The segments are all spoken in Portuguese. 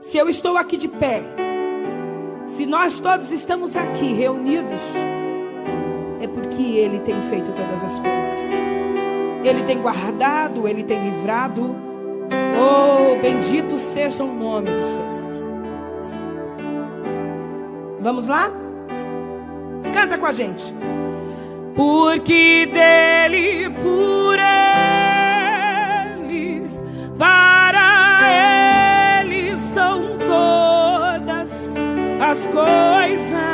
Se eu estou aqui de pé, se nós todos estamos aqui reunidos, é porque Ele tem feito todas as coisas. Ele tem guardado, Ele tem livrado. Oh, bendito seja o nome do Senhor. Vamos lá? Canta com a gente. Porque dele, por ele, vai. as coisas.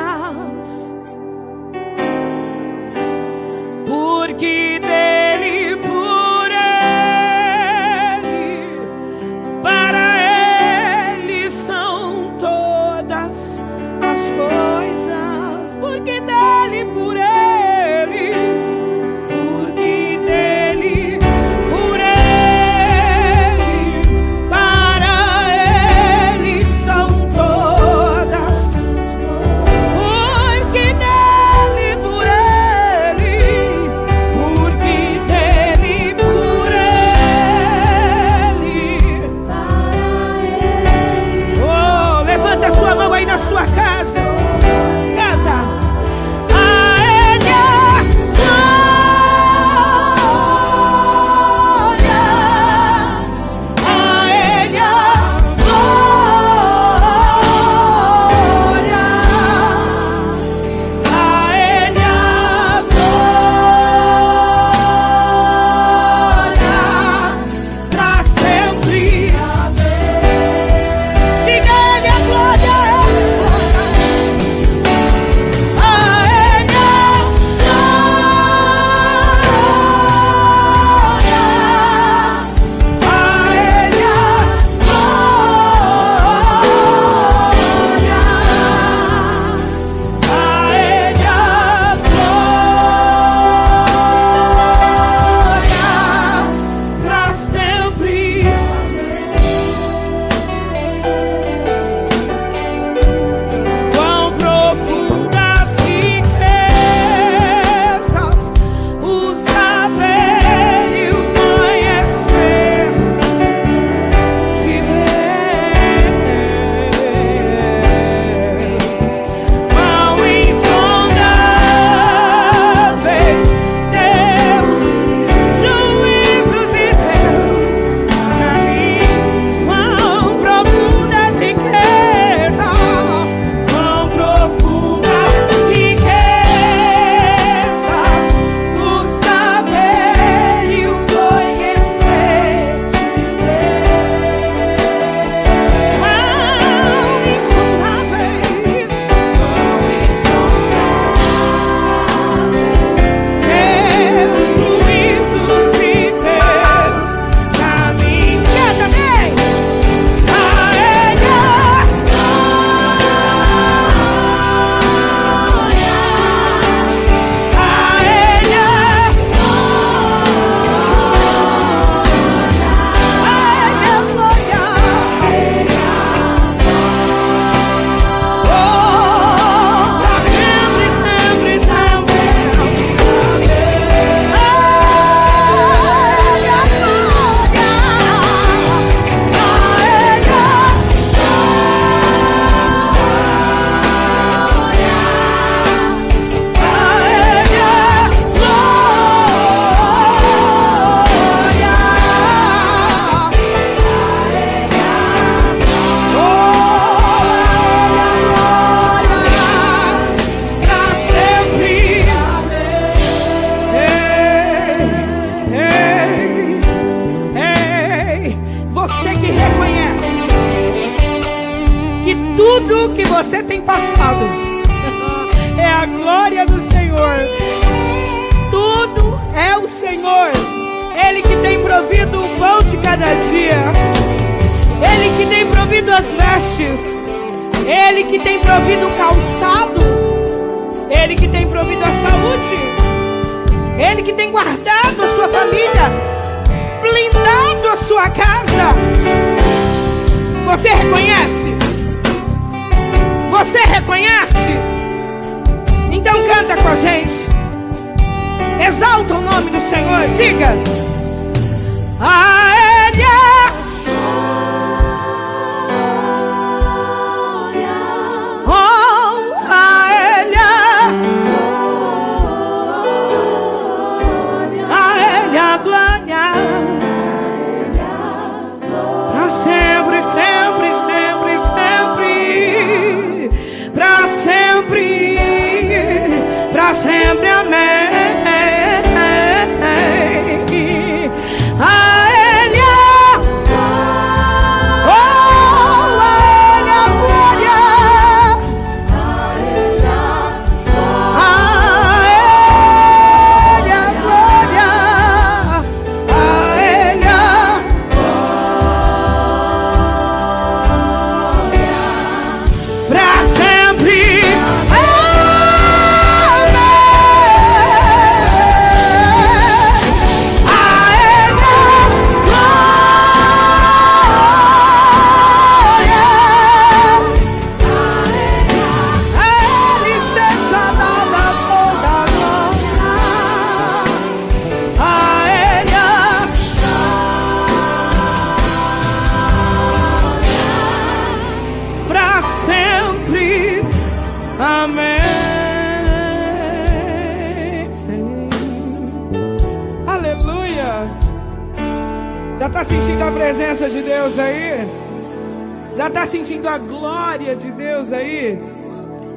Sentindo a glória de Deus aí?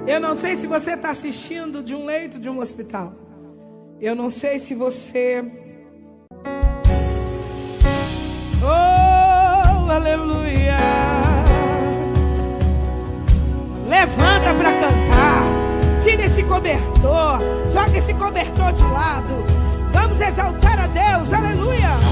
Eu não sei se você está assistindo de um leito de um hospital. Eu não sei se você. Oh, aleluia! Levanta para cantar. Tira esse cobertor. Joga esse cobertor de lado. Vamos exaltar a Deus. Aleluia!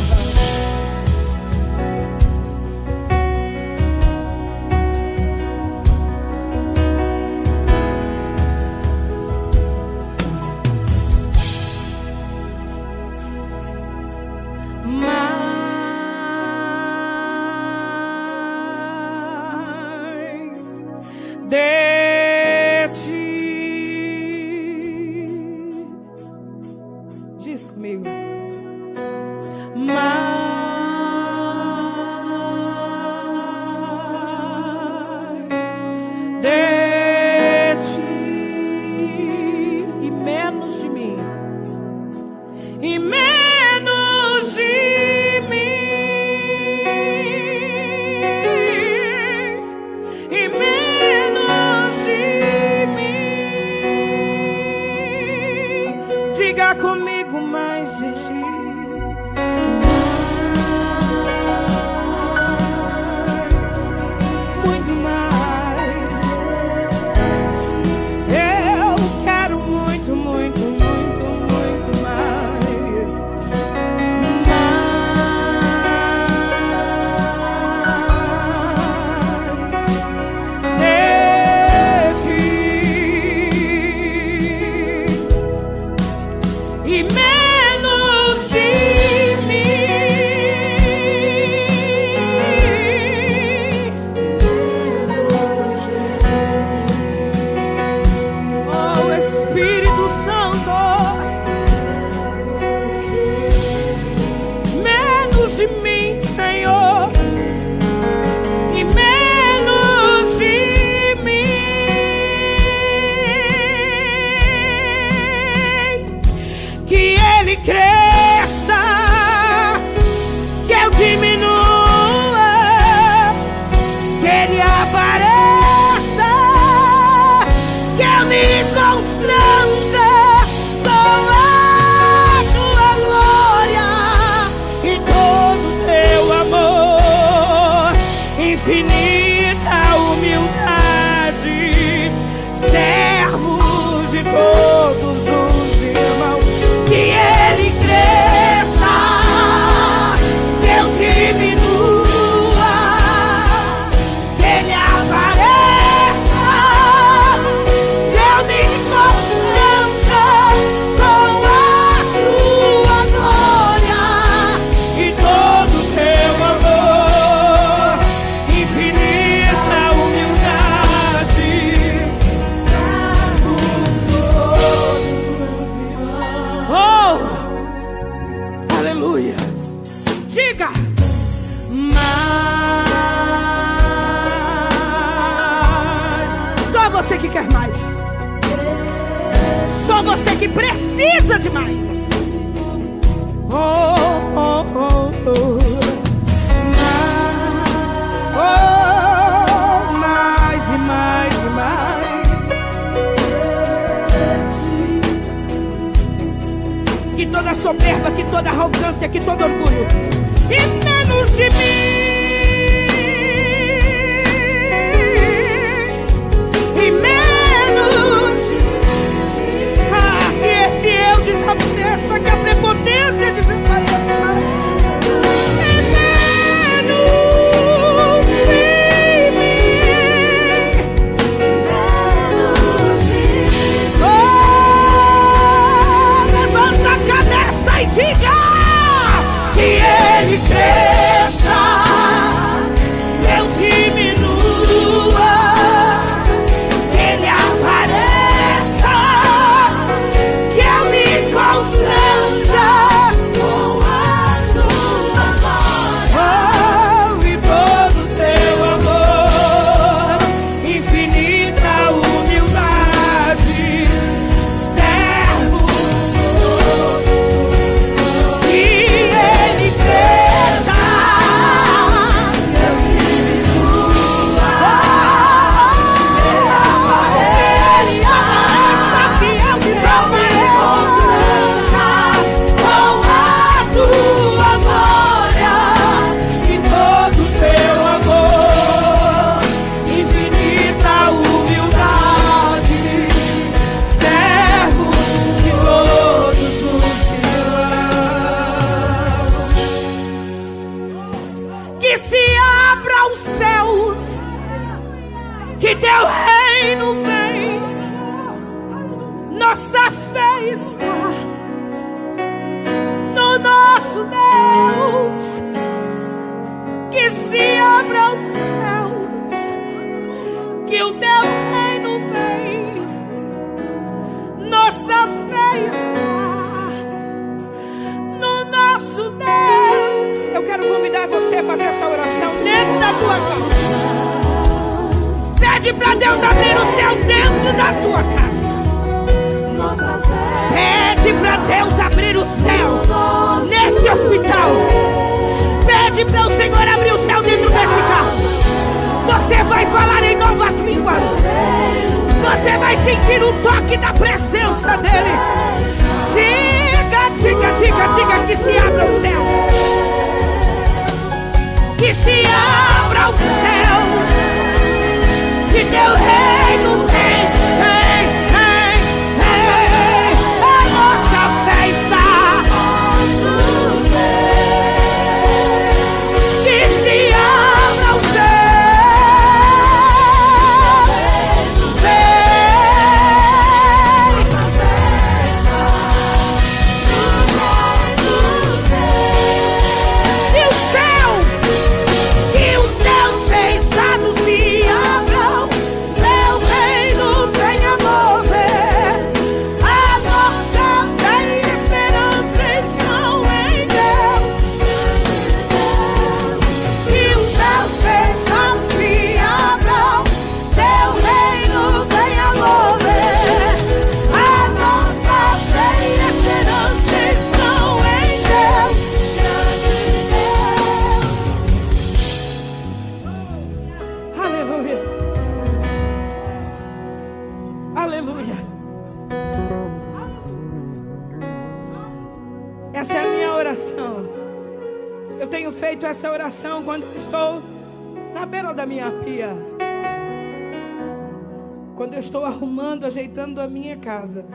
Ajeitando a minha casa.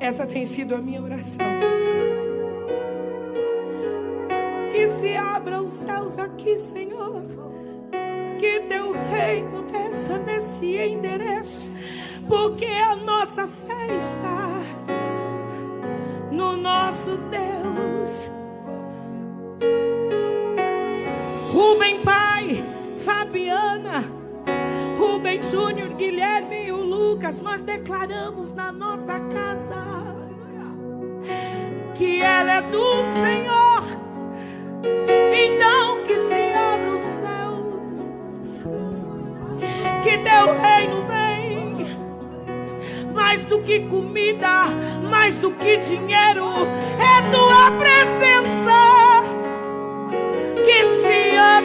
Essa tem sido a minha oração. Que se abra os céus aqui, Senhor. Que teu reino desça nesse endereço. Porque a nossa fé está no nosso Deus. Rubem Pai, Fabiana. Rubem Júnior, Guilherme e o Lucas, nós declaramos na nossa casa que ela é do Senhor. Então que se abra os céus, que teu reino vem, mais do que comida, mais do que dinheiro, é tua presença.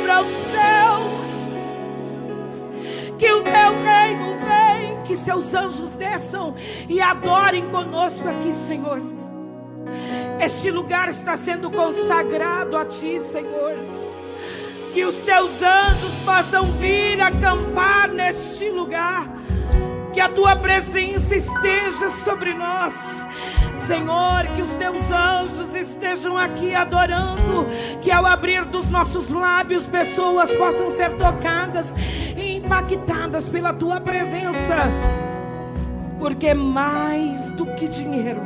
Abra os céus que o teu reino vem, que seus anjos desçam e adorem conosco aqui, Senhor. Este lugar está sendo consagrado a Ti, Senhor. Que os Teus anjos possam vir acampar neste lugar. Que a Tua presença esteja sobre nós. Senhor, que os Teus anjos estejam aqui adorando. Que ao abrir dos nossos lábios, pessoas possam ser tocadas e impactadas pela Tua presença. Porque mais do que dinheiro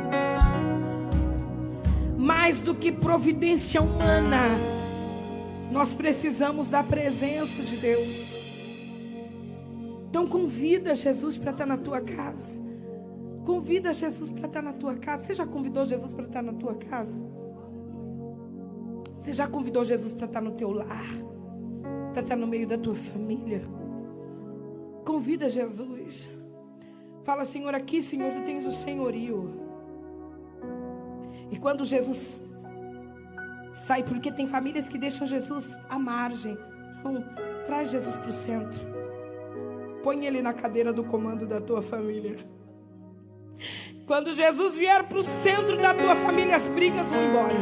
mais do que providência humana, nós precisamos da presença de Deus. Então convida Jesus para estar na tua casa. Convida Jesus para estar na tua casa. Você já convidou Jesus para estar na tua casa? Você já convidou Jesus para estar no teu lar? Para estar no meio da tua família? Convida Jesus. Fala, Senhor, aqui, Senhor, tu tens o senhorio. E quando Jesus sai, porque tem famílias que deixam Jesus à margem. Então, traz Jesus para o centro. Põe ele na cadeira do comando da tua família. Quando Jesus vier para o centro da tua família, as brigas vão embora.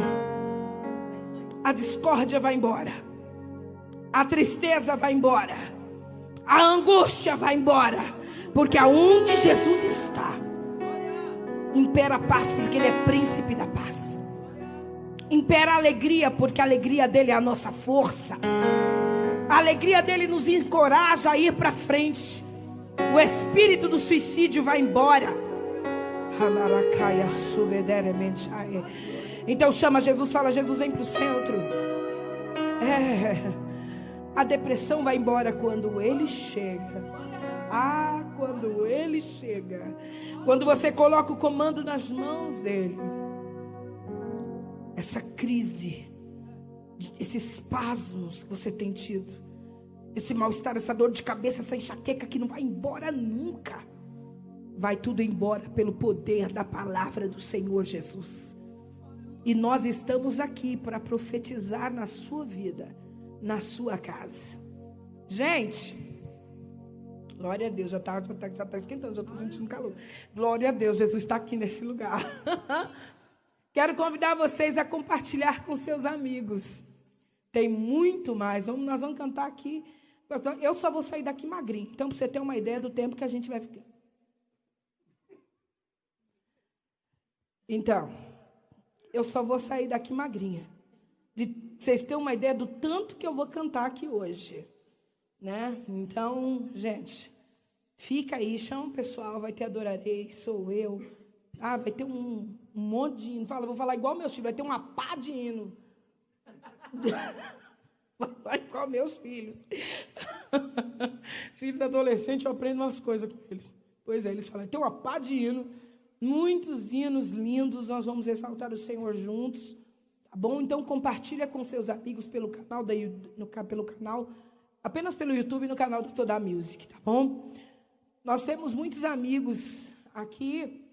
A discórdia vai embora. A tristeza vai embora. A angústia vai embora. Porque aonde Jesus está, Impera a paz, porque Ele é príncipe da paz. Impera a alegria, porque a alegria dele é a nossa força. A alegria dele nos encoraja a ir para frente. O espírito do suicídio vai embora. Então chama Jesus, fala: Jesus, vem para o centro. É, a depressão vai embora quando ele chega. Ah, quando ele chega. Quando você coloca o comando nas mãos dele, essa crise, esses espasmos que você tem tido, esse mal-estar, essa dor de cabeça, essa enxaqueca que não vai embora nunca, vai tudo embora pelo poder da palavra do Senhor Jesus. E nós estamos aqui para profetizar na sua vida, na sua casa. Gente, Glória a Deus, já está já tá, já tá esquentando, já estou sentindo calor. Glória a Deus, Jesus está aqui nesse lugar. Quero convidar vocês a compartilhar com seus amigos. Tem muito mais. Vamos, nós vamos cantar aqui. Eu só vou sair daqui magrinho. Então, para você ter uma ideia do tempo que a gente vai ficar. Então, eu só vou sair daqui magrinha. De vocês terem uma ideia do tanto que eu vou cantar aqui hoje. Né? Então, gente, Fica aí, chama o pessoal, vai ter adorarei, sou eu. Ah, vai ter um, um monte de hino. Fala, vou falar igual meus filhos, vai ter uma pá de hino. Vai igual meus filhos. filhos adolescentes, eu aprendo umas coisas com eles. Pois é, eles falam, tem uma pá de hino, muitos hinos lindos, nós vamos exaltar o Senhor juntos. Tá bom? Então compartilha com seus amigos pelo canal, da, no, pelo canal, apenas pelo YouTube no canal do Toda Music, tá bom? Nós temos muitos amigos aqui,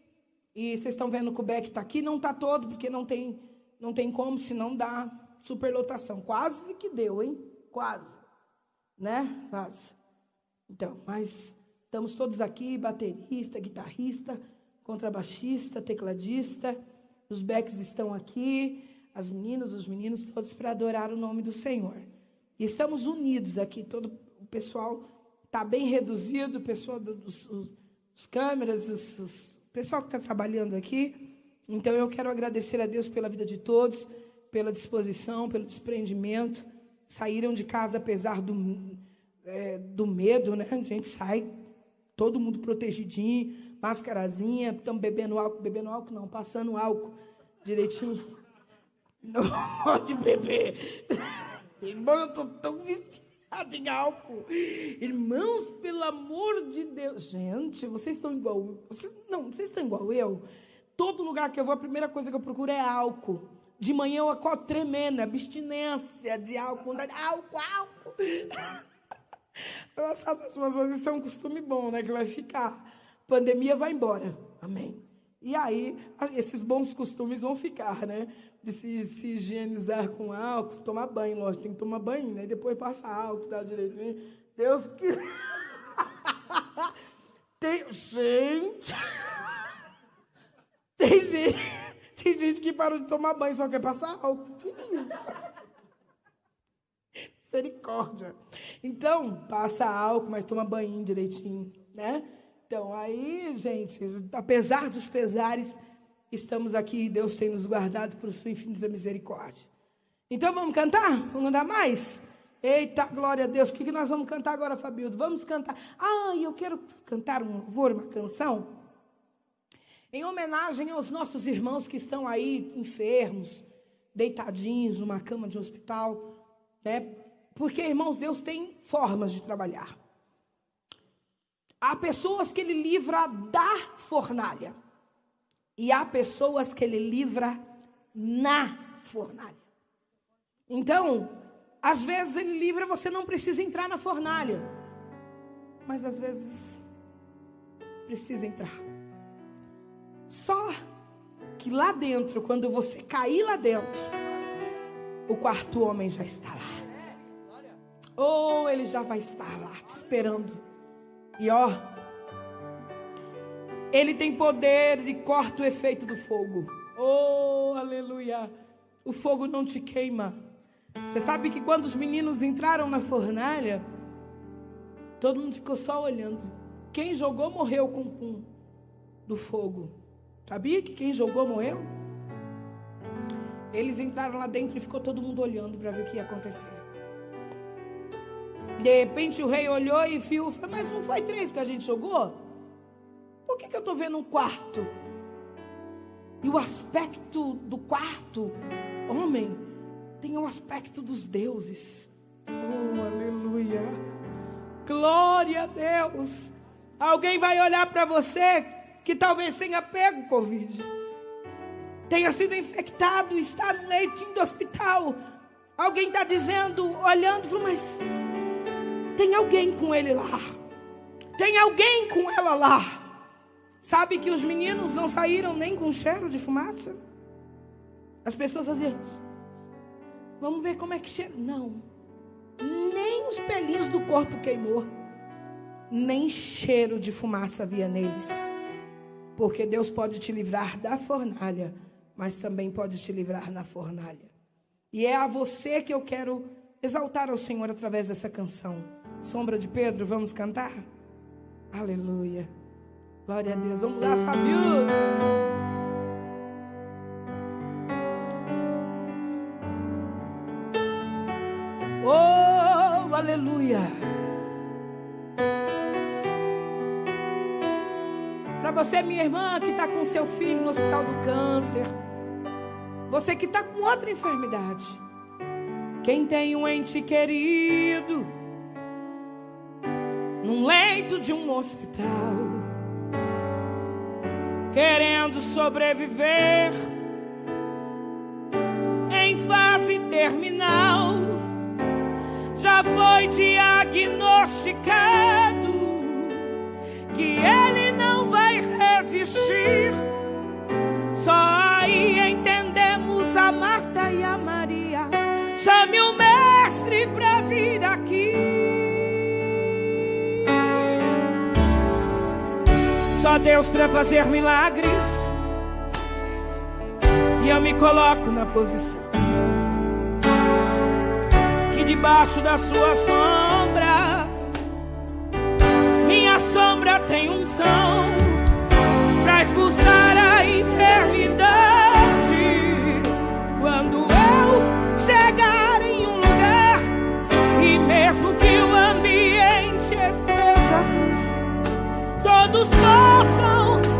e vocês estão vendo que o Beck está aqui, não está todo, porque não tem, não tem como, senão dá superlotação. Quase que deu, hein? Quase. Né? Quase. Então, mas estamos todos aqui, baterista, guitarrista, contrabaixista, tecladista, os Becks estão aqui, as meninas, os meninos, todos para adorar o nome do Senhor. E estamos unidos aqui, todo o pessoal está bem reduzido, o pessoal dos, os, câmeras, os, os, o pessoal que está trabalhando aqui. Então eu quero agradecer a Deus pela vida de todos, pela disposição, pelo desprendimento. Saíram de casa apesar do, é, do medo, né? A gente sai, todo mundo protegidinho, mascarazinha, estamos bebendo álcool, bebendo álcool não, passando álcool direitinho. Não pode beber. Irmão, eu estou tão viciado em álcool. Irmãos, pelo amor de Deus. Gente, vocês estão igual. Vocês, não, vocês estão igual eu. Todo lugar que eu vou, a primeira coisa que eu procuro é álcool. De manhã eu acordo tremendo, abstinência de álcool. Álcool, álcool. Nossa, mas isso é um costume bom, né? Que vai ficar. Pandemia vai embora. Amém. E aí, esses bons costumes vão ficar, né? De se, se higienizar com álcool, tomar banho, lógico, tem que tomar banho, né? Depois passa álcool, dá direitinho. Deus que. tem, gente! Tem gente, Tem gente que parou de tomar banho só quer passar álcool. Que isso? Misericórdia. Então, passa álcool, mas toma banho direitinho, né? Então, aí, gente, apesar dos pesares, estamos aqui e Deus tem nos guardado por sua infinita misericórdia. Então, vamos cantar? Vamos andar mais? Eita, glória a Deus. O que, que nós vamos cantar agora, Fabildo? Vamos cantar. Ah, eu quero cantar um louvor, uma canção. Em homenagem aos nossos irmãos que estão aí enfermos, deitadinhos numa cama de hospital, né? Porque, irmãos, Deus tem formas de trabalhar. Há pessoas que Ele livra da fornalha. E há pessoas que Ele livra na fornalha. Então, às vezes Ele livra, você não precisa entrar na fornalha. Mas às vezes precisa entrar. Só que lá dentro, quando você cair lá dentro, o quarto homem já está lá. Ou ele já vai estar lá te esperando. E ó, ele tem poder de corta o efeito do fogo. Oh, aleluia. O fogo não te queima. Você sabe que quando os meninos entraram na fornalha, todo mundo ficou só olhando. Quem jogou morreu com o pum do fogo. Sabia que quem jogou morreu? Eles entraram lá dentro e ficou todo mundo olhando para ver o que ia acontecer. De repente o rei olhou e viu, mas não foi três que a gente jogou? Por que, que eu estou vendo um quarto? E o aspecto do quarto, homem, tem o aspecto dos deuses. Oh, aleluia. Glória a Deus. Alguém vai olhar para você que talvez tenha pego Covid, tenha sido infectado, está no leitinho do hospital. Alguém está dizendo, olhando, falou, mas tem alguém com ele lá. Tem alguém com ela lá. Sabe que os meninos não saíram nem com cheiro de fumaça? As pessoas faziam, vamos ver como é que cheira. Não, nem os pelinhos do corpo queimou, nem cheiro de fumaça havia neles. Porque Deus pode te livrar da fornalha, mas também pode te livrar na fornalha. E é a você que eu quero exaltar ao Senhor através dessa canção. Sombra de Pedro, vamos cantar? Aleluia. Glória a Deus. Vamos lá, Fabio. Oh, aleluia. Você, minha irmã, que está com seu filho no hospital do câncer. Você que está com outra enfermidade. Quem tem um ente querido num leito de um hospital, querendo sobreviver em fase terminal, já foi diagnosticado que ele não vai resistir. Só aí entendemos a Marta e a Maria. Chame o mestre para vir aqui. Só Deus para fazer milagres. E eu me coloco na posição que debaixo da sua sombra minha sombra tem unção expulsar a enfermidade. Quando eu chegar em um lugar e mesmo que o ambiente esteja frio, todos possam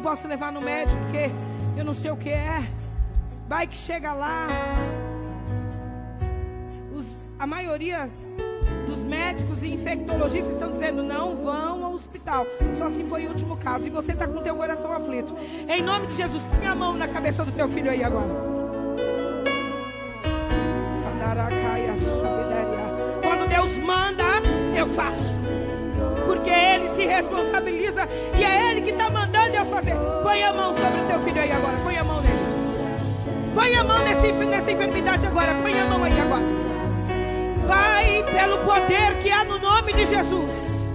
não posso levar no médico porque eu não sei o que é. Vai que chega lá. Os- a maioria dos médicos e infectologistas estão dizendo não vão ao hospital. Só se foi o último caso. E você está com teu coração aflito. Em nome de Jesus, põe a mão na cabeça do teu filho aí agora. Quando Deus manda, eu faço. Porque Ele se responsabiliza e é Ele que está mandando a mão sobre o teu filho aí agora. Põe a mão nele. Põe a mão nesse, nessa enfermidade agora. Põe a mão aí agora. Pai, pelo poder que há no nome de Jesus,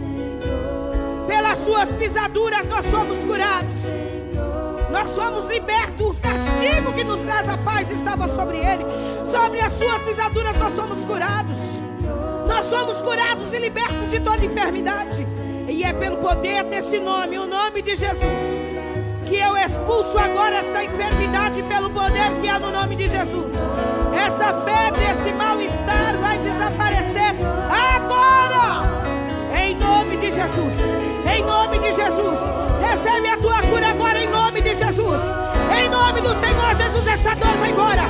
pelas suas pisaduras nós somos curados. Nós somos libertos. O castigo que nos traz a paz estava sobre ele. Sobre as suas pisaduras nós somos curados. Nós somos curados e libertos de toda enfermidade. E é pelo poder desse nome, o nome de Jesus, que eu expulso agora essa enfermidade pelo poder que há no nome de Jesus. Essa febre, esse mal-estar vai desaparecer agora. Em nome de Jesus. Em nome de Jesus. Recebe a tua cura agora em nome de Jesus. Em nome do Senhor Jesus, essa dor vai embora.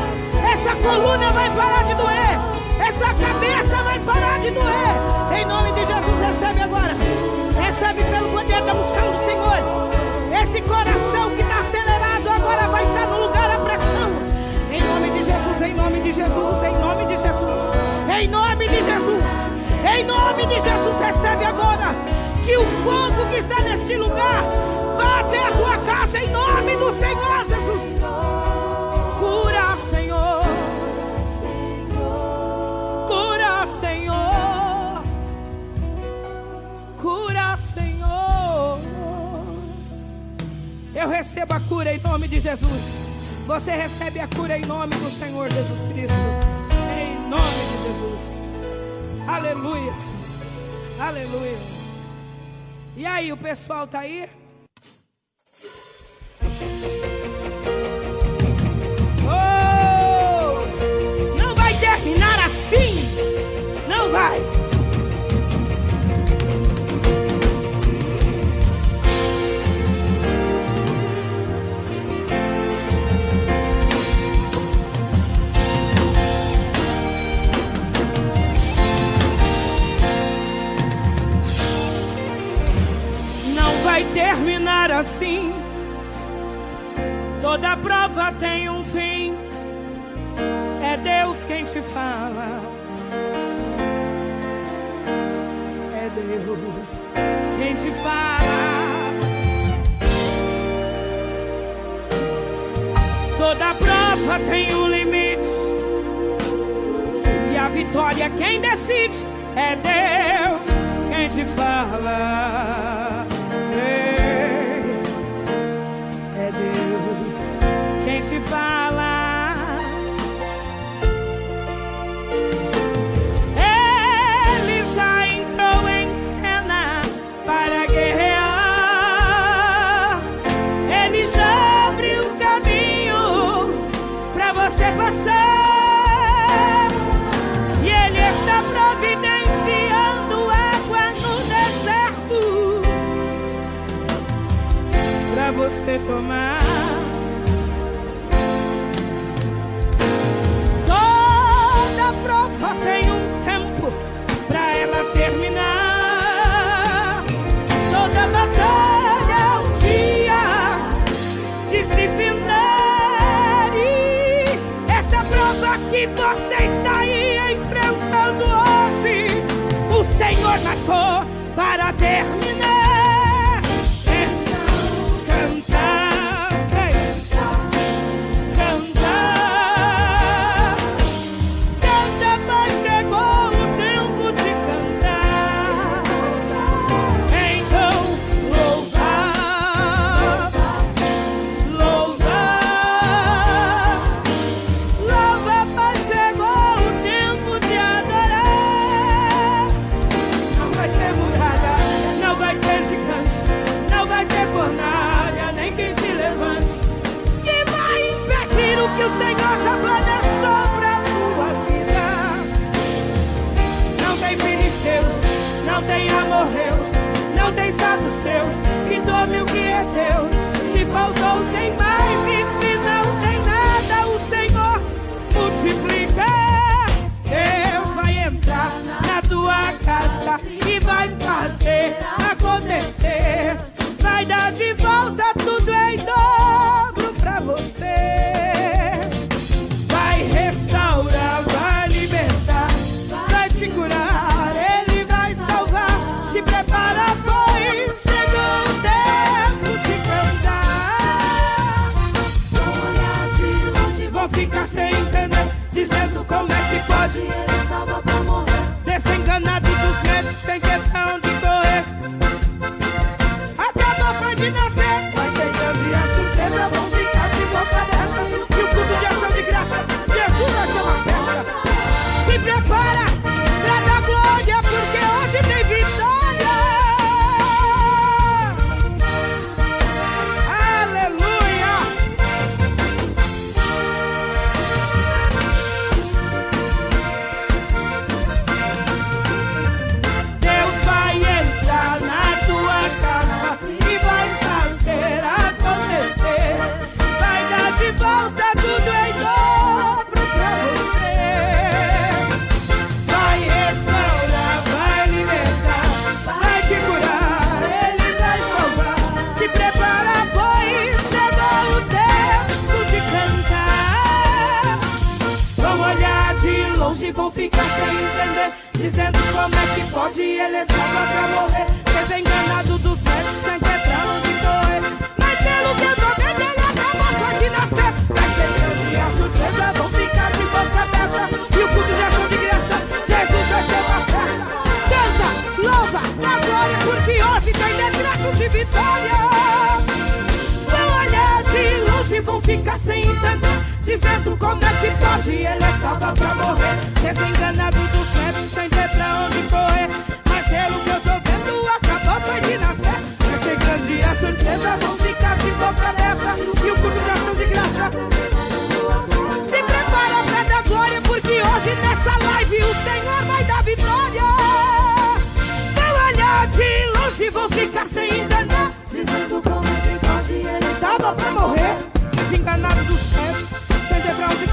Essa coluna vai parar de doer. Essa cabeça vai parar de doer. Em nome de Jesus, recebe agora. Recebe pelo poder da unção do Senhor. Esse coração que está acelerado agora vai estar no lugar da pressão. Em nome de Jesus, em nome de Jesus, em nome de Jesus. Em nome de Jesus. Em nome de Jesus, recebe agora que o fogo que está neste lugar vá até a tua casa em nome do Senhor Jesus. Eu recebo a cura em nome de Jesus. Você recebe a cura em nome do Senhor Jesus Cristo. Em nome de Jesus. Aleluia. Aleluia. E aí, o pessoal tá aí? Oh! Não vai terminar assim. Não vai. Terminar assim. Toda prova tem um fim. É Deus quem te fala. É Deus quem te fala. Toda prova tem um limite. E a vitória quem decide é Deus quem te fala. Te falar. Ele já entrou em cena para guerrear. Ele já abriu o caminho para você passar. E ele está providenciando água no deserto para você tomar.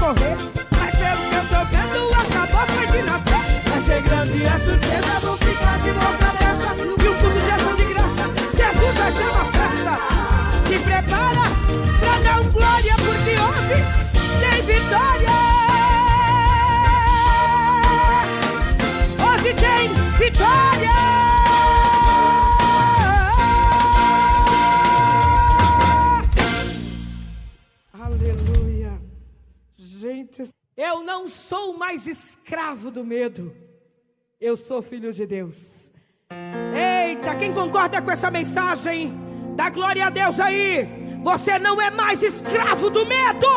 Correr. Mas pelo que eu tô vendo, acabou foi de nascer. Vai ser grande a surpresa, vão ficar de boca aberta. E o culto de ação de graça, Jesus vai ser uma festa. Se prepara pra dar um glória, porque hoje tem vitória. Hoje tem vitória. Eu não sou mais escravo do medo. Eu sou filho de Deus. Eita, quem concorda com essa mensagem? Dá glória a Deus aí. Você não é mais escravo do medo.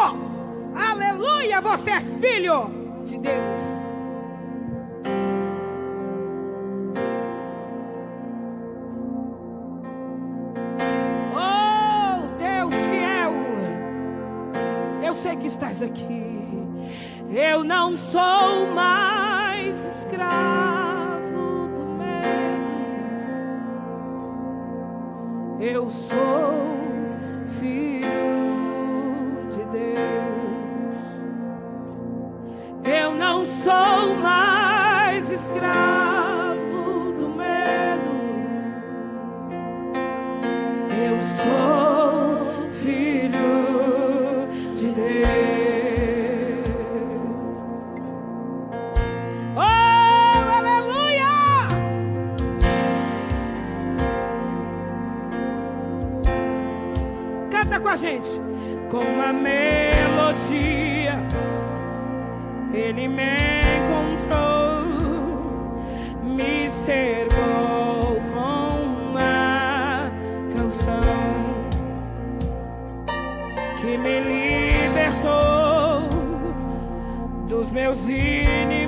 Aleluia, você é filho de Deus. Aqui. Eu não sou mais escravo do medo. Eu sou filho de Deus. Eu não sou mais escravo gente. Com uma melodia, ele me encontrou, me cercou com uma canção que me libertou dos meus inimigos,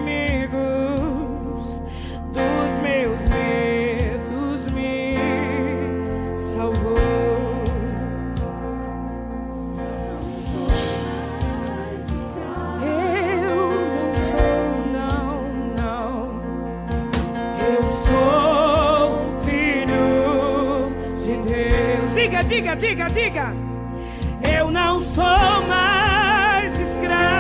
Diga, diga, diga. Eu não sou mais escravo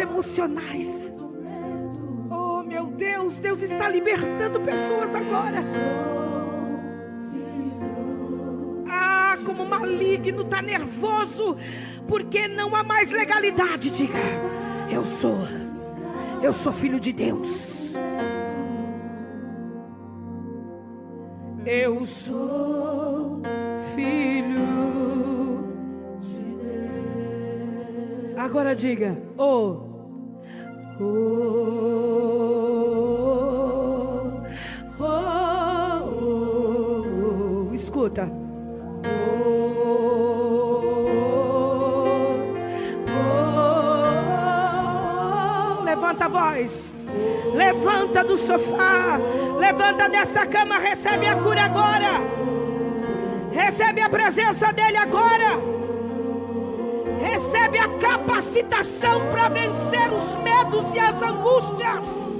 emocionais. Oh meu Deus, Deus está libertando pessoas agora. Ah, como maligno, está nervoso, porque não há mais legalidade. Diga, eu sou, eu sou filho de Deus. Eu sou filho de Deus. Agora diga, oh, oh, oh, oh, oh. escuta. Levanta a voz. Levanta do sofá. Levanta dessa cama. Recebe a cura agora. Recebe a presença dEle agora. Recebe a capacitação para vencer os medos e as angústias.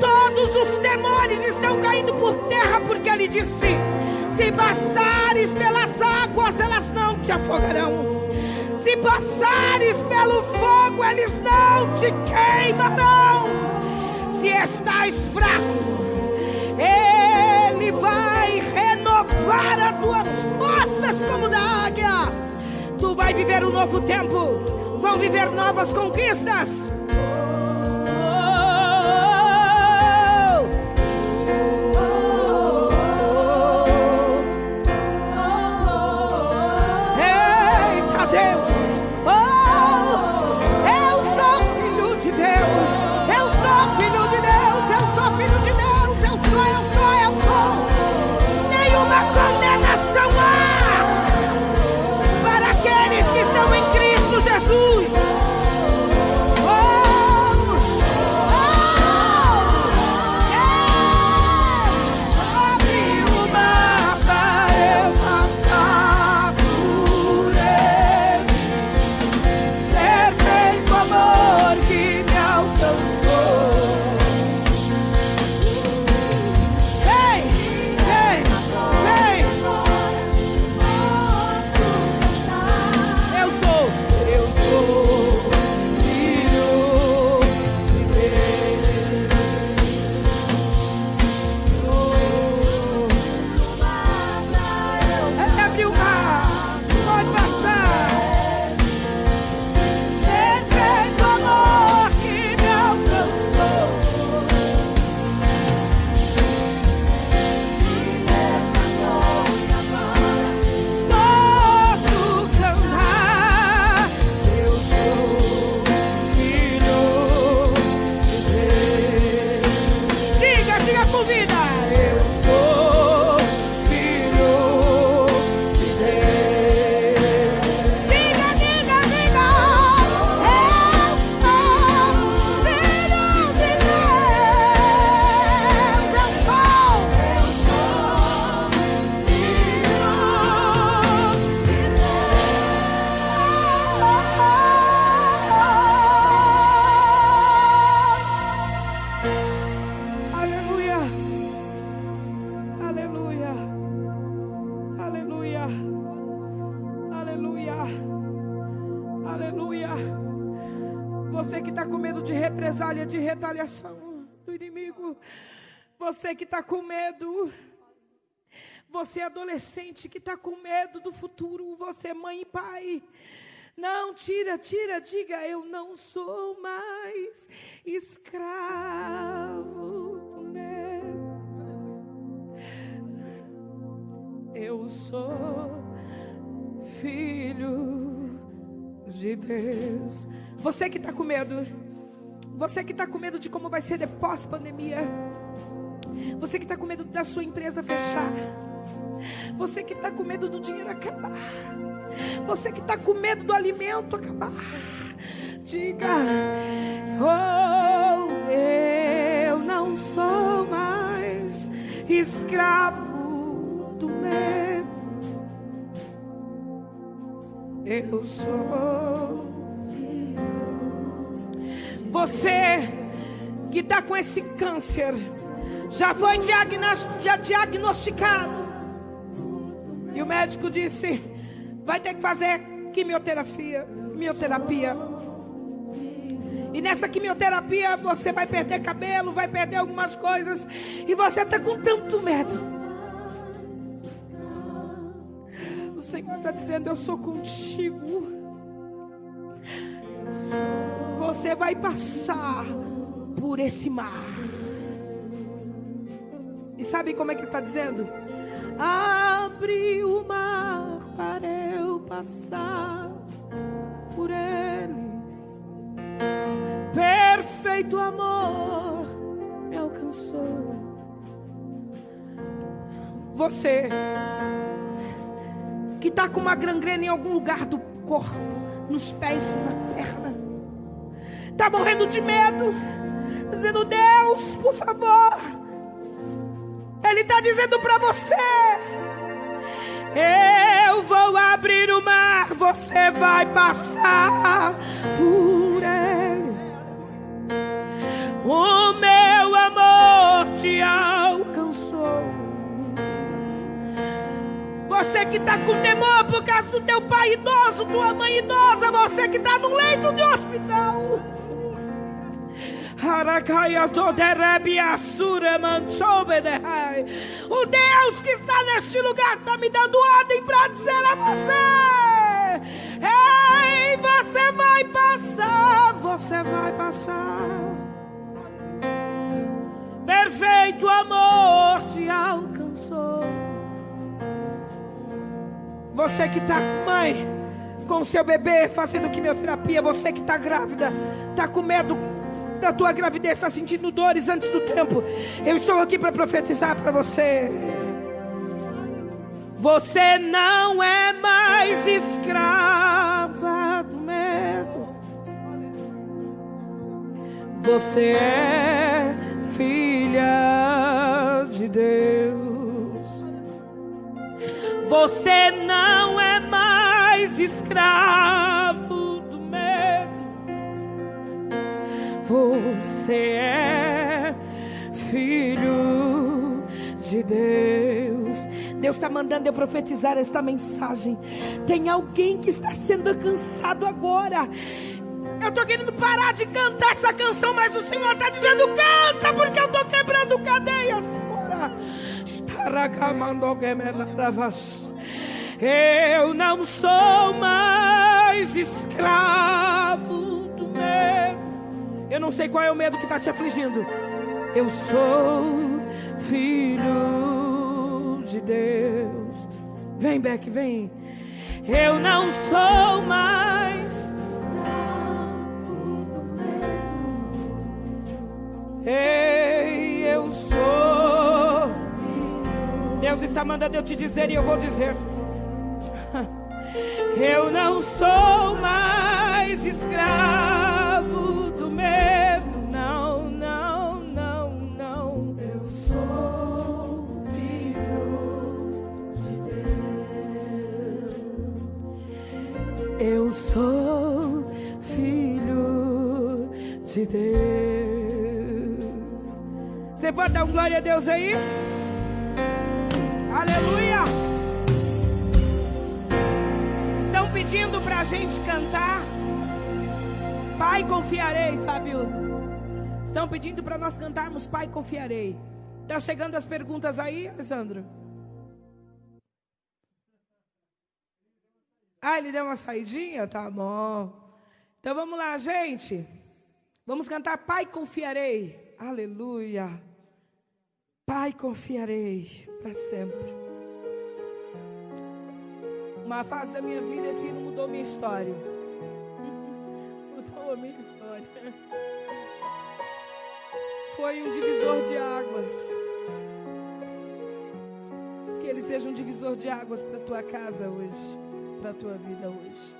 Todos os temores estão caindo por terra, porque Ele disse: Se passares pelas águas, elas não te afogarão. Se passares pelo fogo, eles não te queimarão. Se estás fraco, Ele vai renovar as tuas forças como da águia. Vai viver um novo tempo, vão viver novas conquistas. Represália, de retaliação do inimigo. Você que está com medo. Você adolescente que está com medo do futuro. Você, mãe e pai. Não, tira, tira, diga, eu não sou mais escravo do medo. Eu sou filho de Deus. Você que está com medo, você que está com medo de como vai ser depois pandemia, você que está com medo da sua empresa fechar, você que está com medo do dinheiro acabar. Você que está com medo do alimento acabar. Diga, oh, eu não sou mais escravo do medo. Eu sou. Você que está com esse câncer, já foi diagnosticado. E o médico disse: vai ter que fazer quimioterapia, quimioterapia. E nessa quimioterapia você vai perder cabelo, vai perder algumas coisas. E você está com tanto medo. O Senhor está dizendo: Eu sou contigo. Você vai passar por esse mar. E sabe como é que ele está dizendo? Abre o mar para eu passar por ele. Perfeito amor me alcançou. Você que está com uma gangrena em algum lugar do corpo, nos pés, na perna, está morrendo de medo, dizendo: Deus, por favor. Ele está dizendo para você: Eu vou abrir o mar, você vai passar por ele. O meu amor te alcançou. Você que está com temor por causa do teu pai idoso, tua mãe idosa, você que está no leito de hospital. O Deus que está neste lugar está me dando ordem para dizer a você: Ei, você vai passar, você vai passar. Perfeito amor te alcançou. Você que está, mãe, com seu bebê fazendo quimioterapia, você que está grávida, está com medo da tua gravidez está sentindo dores antes do tempo, eu estou aqui para profetizar para você. Você não é mais escrava do medo. Você é filha de Deus. Você não é mais escravo Você é filho de Deus. Deus está mandando eu profetizar esta mensagem. Tem alguém que está sendo cansado agora. Eu estou querendo parar de cantar essa canção, mas o Senhor está dizendo: canta, porque eu estou quebrando cadeias. Eu não sou mais escravo do medo. Eu não sei qual é o medo que está te afligindo. Eu sou filho de Deus. Vem, Beck, vem. Eu não sou mais. Ei, eu sou. Deus está mandando eu te dizer e eu vou dizer. Eu não sou mais escravo medo, não, não, não, não. Eu sou filho de Deus. Eu sou filho de Deus. Você pode dar um glória a Deus aí? Aleluia! Estão pedindo para a gente cantar. Pai, confiarei, Fábio. Estão pedindo para nós cantarmos Pai, confiarei. Tá chegando as perguntas aí, Alessandro? Ah, ele deu uma saidinha? Tá bom. Então vamos lá, gente. Vamos cantar Pai, confiarei. Aleluia. Pai, confiarei para sempre. Uma fase da minha vida assim não mudou minha história contou a minha história. Foi um divisor de águas. Que ele seja um divisor de águas para tua casa hoje, para tua vida hoje.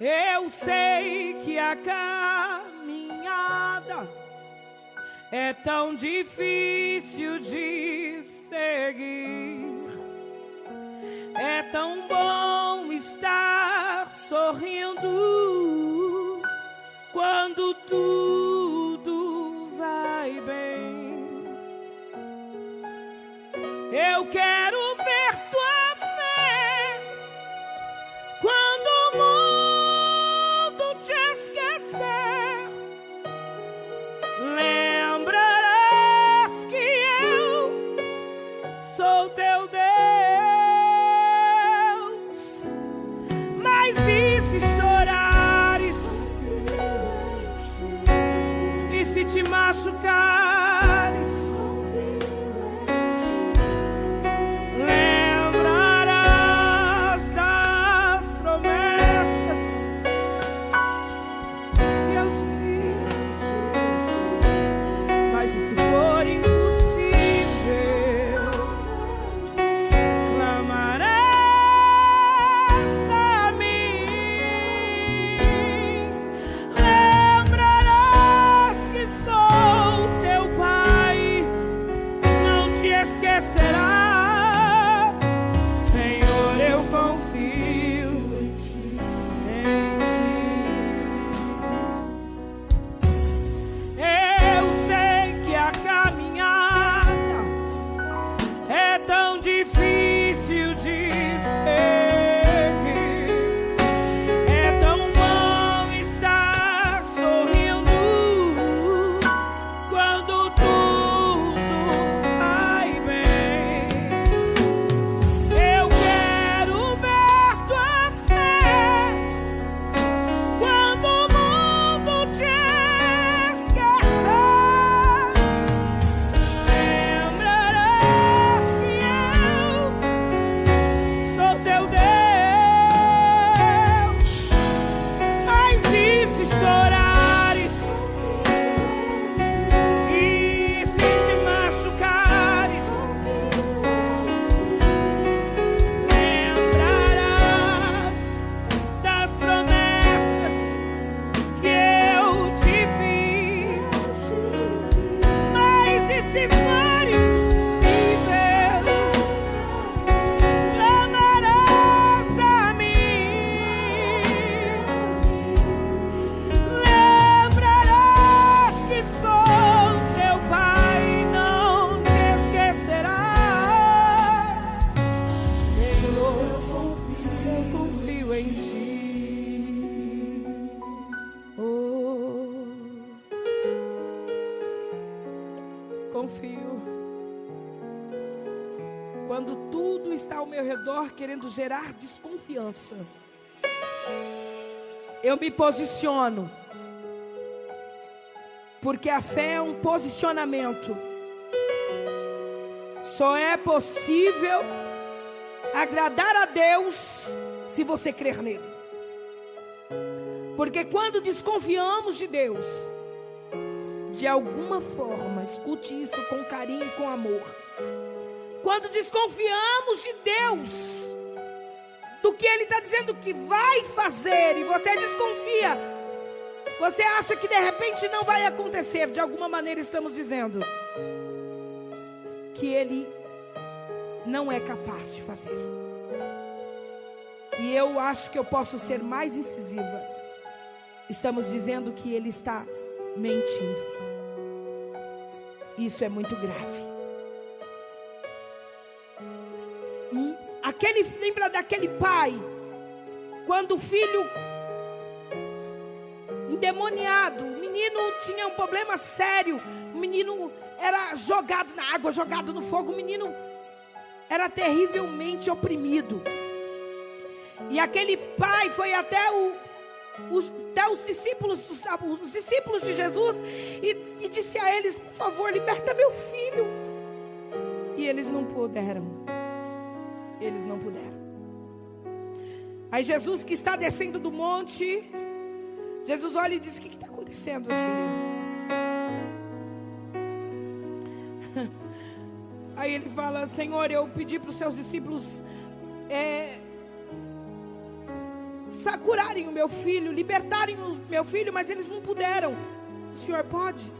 Eu sei que a caminhada é tão difícil de seguir. É tão bom estar sorrindo quando tudo vai bem. Eu quero querendo gerar desconfiança. Eu me posiciono. Porque a fé é um posicionamento. Só é possível agradar a Deus se você crer nele. Porque quando desconfiamos de Deus, de alguma forma, escute isso com carinho e com amor. Quando desconfiamos de Deus, do que Ele está dizendo que vai fazer, e você desconfia, você acha que de repente não vai acontecer, de alguma maneira estamos dizendo que Ele não é capaz de fazer. E eu acho que eu posso ser mais incisiva. Estamos dizendo que Ele está mentindo. Isso é muito grave. Aquele, lembra daquele pai, quando o filho endemoniado, o menino tinha um problema sério, o menino era jogado na água, jogado no fogo, o menino era terrivelmente oprimido. E aquele pai foi até o, os, até os discípulos, os, os discípulos de Jesus e, e disse a eles: Por favor, liberta meu filho. E eles não puderam eles não puderam. Aí Jesus que está descendo do monte, Jesus olha e diz: O que está acontecendo aqui? Aí ele fala: Senhor, eu pedi para os seus discípulos é, curarem o meu filho, libertarem o meu filho, mas eles não puderam. O senhor pode?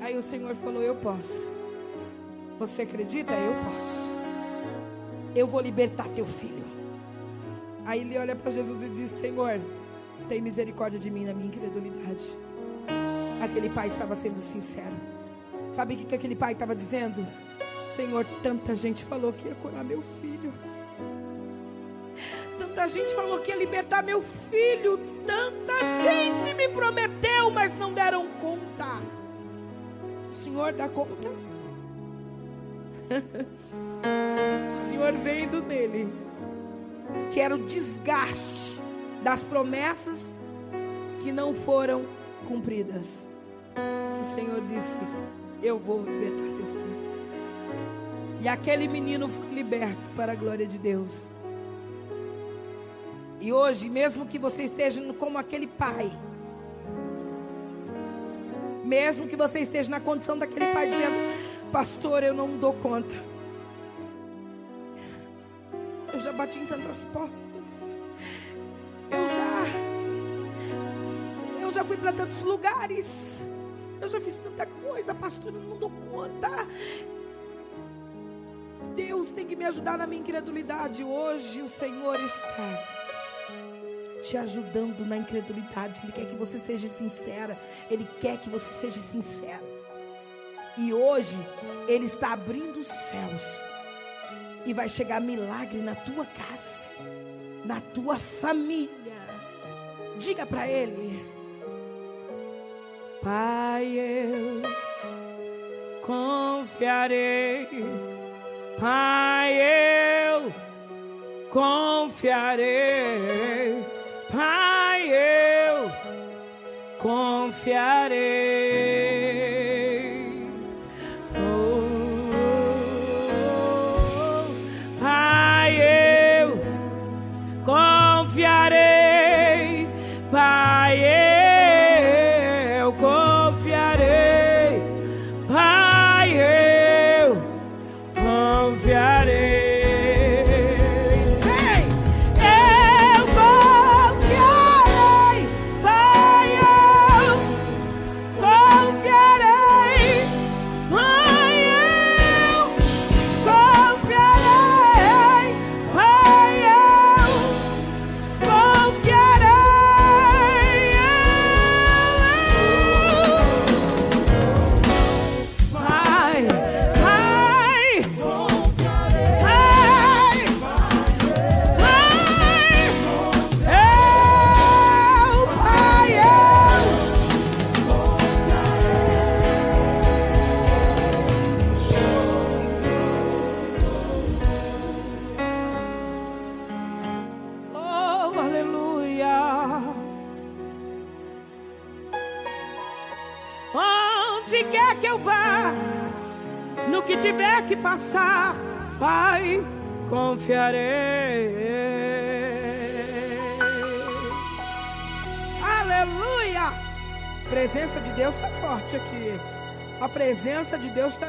Aí o Senhor falou: Eu posso. Você acredita? Eu posso. Eu vou libertar teu filho. Aí ele olha para Jesus e diz: Senhor, tem misericórdia de mim na minha incredulidade. Aquele pai estava sendo sincero. Sabe o que, que aquele pai estava dizendo? Senhor, tanta gente falou que ia curar meu filho. Tanta gente falou que ia libertar meu filho. Tanta gente me prometeu, mas não deram conta. Senhor dá conta? Senhor vendo nele que era o desgaste das promessas que não foram cumpridas. O Senhor disse: Eu vou libertar teu filho. E aquele menino foi liberto para a glória de Deus. E hoje, mesmo que você esteja como aquele pai, mesmo que você esteja na condição daquele pai dizendo: Pastor, eu não dou conta. Bati em tantas portas. Eu já. Eu já fui para tantos lugares. Eu já fiz tanta coisa, pastor, eu não dou conta. Deus tem que me ajudar na minha incredulidade. Hoje o Senhor está te ajudando na incredulidade. Ele quer que você seja sincera. Ele quer que você seja sincero. E hoje Ele está abrindo os céus. E vai chegar milagre na tua casa, na tua família. Diga para Ele: Pai, eu confiarei Pai, eu confiarei. Pai, eu confiarei.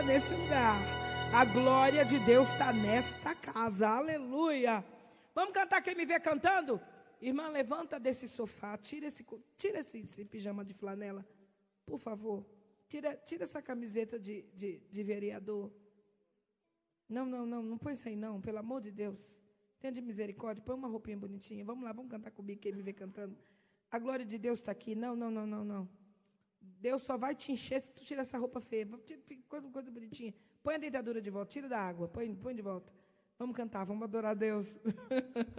Nesse lugar. A glória de Deus está nesta casa. Aleluia! Vamos cantar quem me vê cantando? Irmã, levanta desse sofá, tira esse, tira esse, esse pijama de flanela, por favor. Tira, tira essa camiseta de, de, de vereador. Não, não, não, não põe isso aí não, pelo amor de Deus. Tenha de misericórdia, põe uma roupinha bonitinha. Vamos lá, vamos cantar comigo, quem me vê cantando. A glória de Deus está aqui. Não, não, não, não, não. Deus só vai te encher se tu tirar essa roupa feia. Fica Coisa, coisa bonitinha. Põe a dentadura de volta, tira da água, põe, põe de volta. Vamos cantar, vamos adorar a Deus.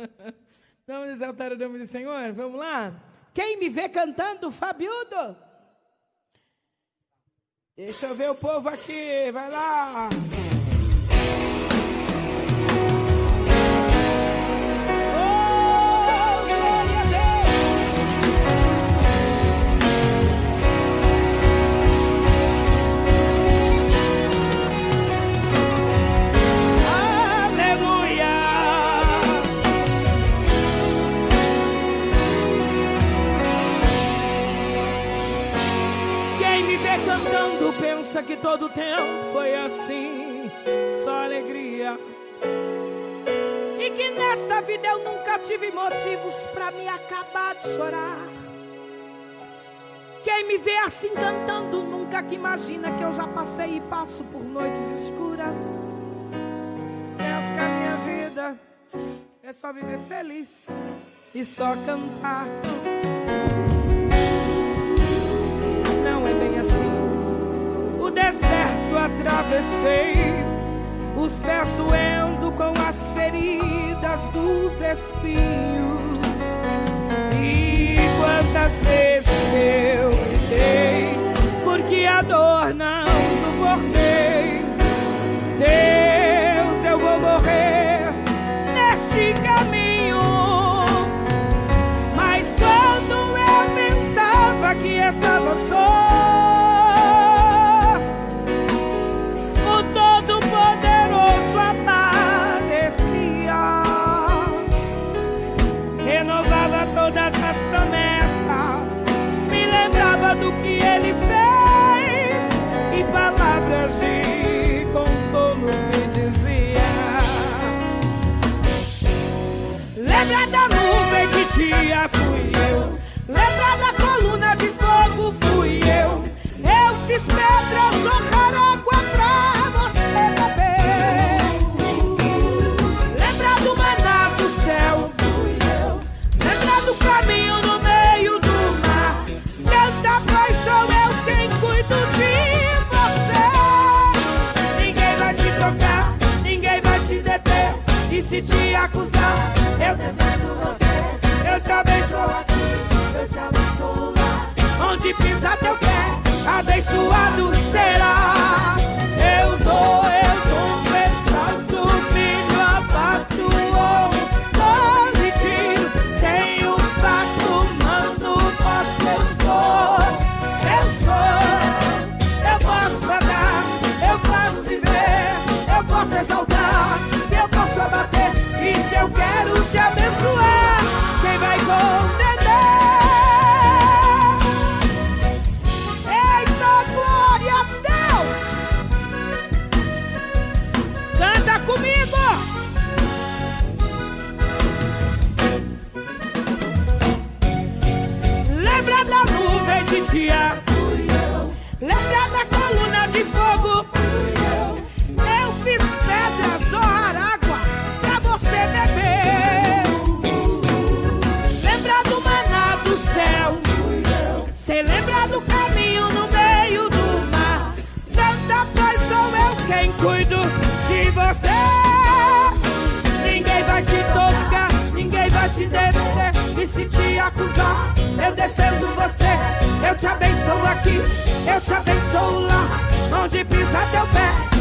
vamos exaltar o nome do Senhor. Vamos lá. Quem me vê cantando, Fabiudo? Deixa eu ver o povo aqui, vai lá. Pensa que todo tempo foi assim, só alegria. E que nesta vida eu nunca tive motivos para me acabar de chorar. Quem me vê assim cantando nunca que imagina que eu já passei e passo por noites escuras. Penso que a minha vida é só viver feliz e só cantar. Não é bem assim. O deserto atravessei, os pés doendo com as feridas dos espinhos. E quantas vezes eu gritei, porque a dor não eu. Eu fiz pedras eu defendo você. Eu te abençoo aqui, eu te abençoo lá. Onde pisar teu pé.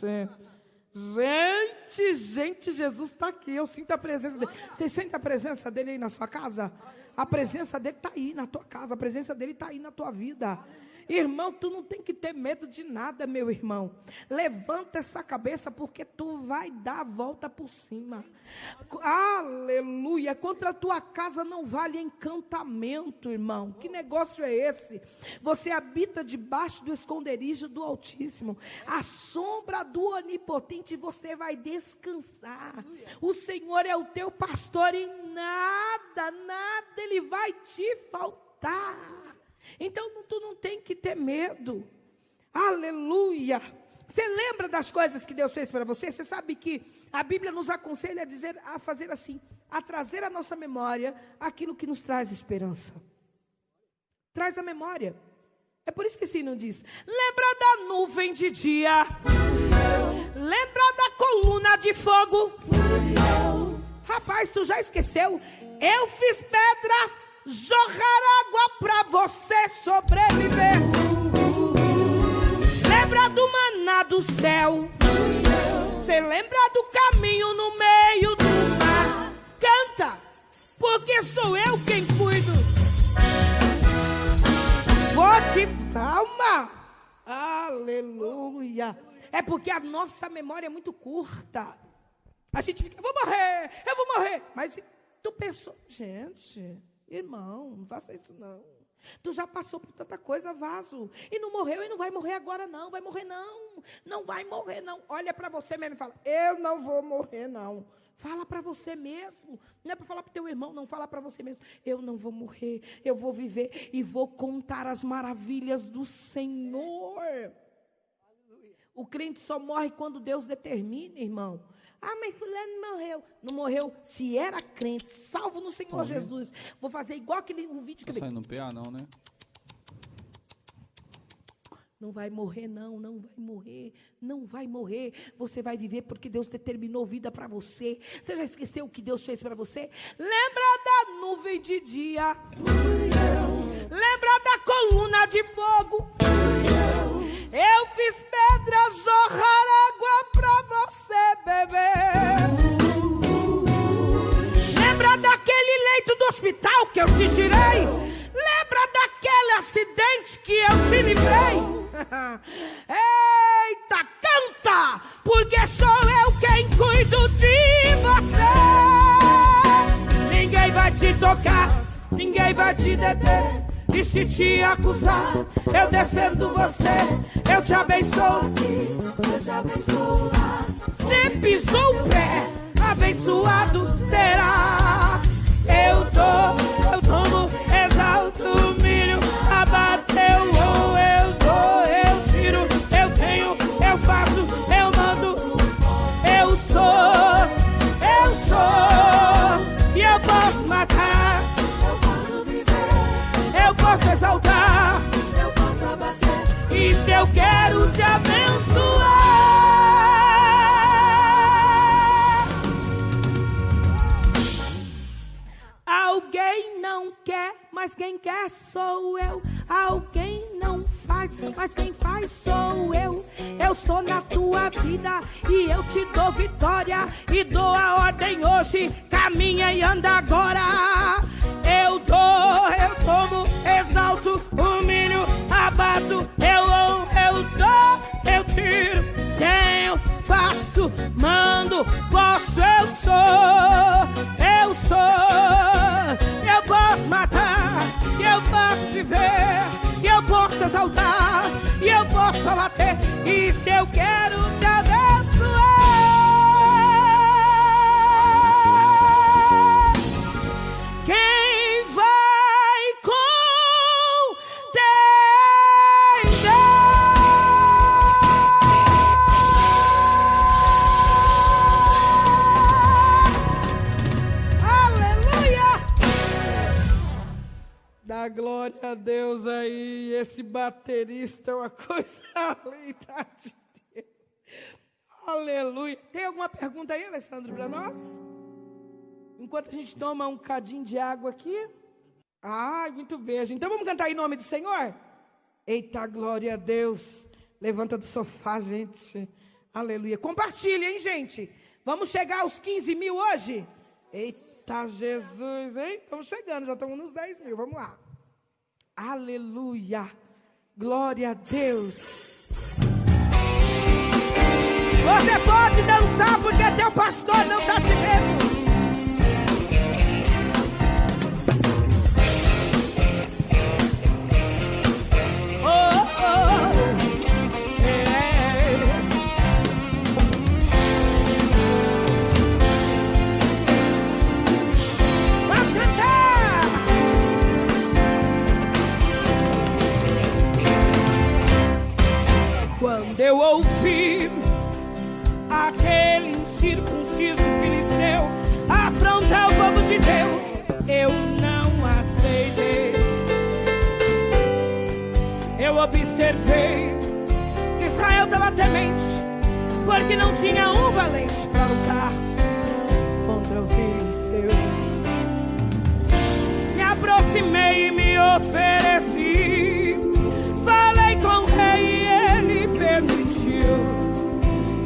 Gente. Gente, gente, Jesus está aqui. Eu sinto a presença dele. Vocês sentem a presença dele aí na sua casa? A presença dele está aí na tua casa. A presença dele está aí na tua vida. Irmão, tu não tem que ter medo de nada, meu irmão. Levanta essa cabeça porque tu vai dar a volta por cima. Aleluia. Contra a tua casa não vale encantamento, irmão. Que negócio é esse? Você habita debaixo do esconderijo do Altíssimo. A sombra do Onipotente você vai descansar. O Senhor é o teu pastor e nada, nada ele vai te faltar. Então tu não tem que ter medo. Aleluia. Você lembra das coisas que Deus fez para você? Você sabe que a Bíblia nos aconselha a dizer, a fazer assim, a trazer à nossa memória aquilo que nos traz esperança. Traz a memória. É por isso que esse não diz: lembra da nuvem de dia, lembra da coluna de fogo. Rapaz, tu já esqueceu? Eu fiz pedra jorrar água para você sobreviver. Lembra do maná do céu? você lembra do caminho no meio do mar. Canta, porque sou eu quem cuido. Vou te calma. Aleluia. É porque a nossa memória é muito curta. A gente fica, eu vou morrer, eu vou morrer. Mas tu pensou, gente, irmão, não faça isso não. Tu já passou por tanta coisa, vaso. E não morreu e não vai morrer agora, não. Vai morrer, não. Não vai morrer, não. Olha para você mesmo e fala: Eu não vou morrer, não. Fala para você mesmo. Não é para falar para o teu irmão, não. Fala para você mesmo. Eu não vou morrer. Eu vou viver e vou contar as maravilhas do Senhor. O crente só morre quando Deus determina, irmão. Ah, mas fulano morreu. Não morreu. Se era crente, salvo no Senhor Jesus. Vou fazer igual aquele o vídeo que ele. Não PA não, né? Não vai morrer, não, não vai morrer, não vai morrer. Você vai viver porque Deus determinou vida para você. Você já esqueceu o que Deus fez para você? Lembra da nuvem de dia? Lembra da coluna de fogo? Eu fiz pedras jorrar água você beber. Lembra daquele leito do hospital que eu te tirei? Lembra daquele acidente que eu te livrei? Eita, canta! Porque sou eu quem cuido de você. Ninguém vai te tocar, ninguém vai te deter. E se te acusar, eu defendo você, eu te abençoo. Eu te abençoo. Se pisou o pé, abençoado será. Eu tô, eu tomo, exalto, milho, abateu, ou eu dou, eu tiro, eu tenho, eu faço, eu mando, eu sou, eu sou, exaltar, eu posso abater. E se eu quero te abençoar, mas quem quer sou eu. Alguém não faz, mas quem faz sou eu. Eu sou na tua vida e eu te dou vitória e dou a ordem hoje. Caminha e anda agora. Eu dou, eu tomo, exalto, humilho, abato, eu louvo, eu dou, eu tiro, tenho, faço, mando, posso, eu sou, eu sou, eu posso matar, eu posso viver, eu posso exaltar, e eu posso abater, e se eu quero te abençoar. Glória a Deus aí. Esse baterista é uma coisa linda de Deus. Aleluia. Tem alguma pergunta aí, Alessandro, para nós? Enquanto a gente toma um cadinho de água aqui. Ai, muito beijo. Então vamos cantar em nome do Senhor? Eita, glória a Deus. Levanta do sofá, gente. Aleluia. Compartilha, hein, gente? Vamos chegar aos 15 mil hoje? Eita, Jesus, hein? Estamos chegando, já estamos nos 10 mil. Vamos lá. Aleluia. Glória a Deus. Você pode dançar porque teu pastor não está te vendo. Eu ouvi aquele incircunciso filisteu afrontar o povo de Deus, eu não aceitei. Eu observei que Israel estava temente, porque não tinha um valente para lutar contra o filisteu. Me aproximei e me ofereci, falei com o rei